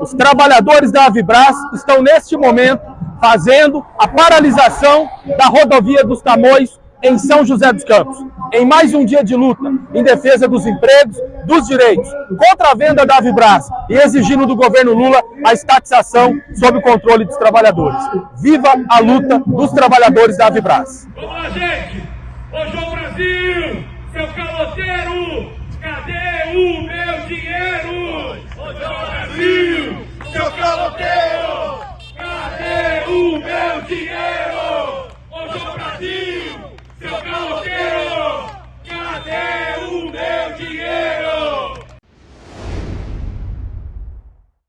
Os trabalhadores da Avibras estão neste momento fazendo a paralisação da rodovia dos Tamoios em São José dos Campos. Em mais um dia de luta em defesa dos empregos, dos direitos, contra a venda da Avibras e exigindo do governo Lula a estatização sob o controle dos trabalhadores. Viva a luta dos trabalhadores da Avibras. Vamos lá, gente! Ô João Brasil, seu caloteiro, cadê o meu dinheiro? Ô João Brasil, seu caloteiro? Cadê o meu dinheiro? Hoje é o Brasil, seu carro.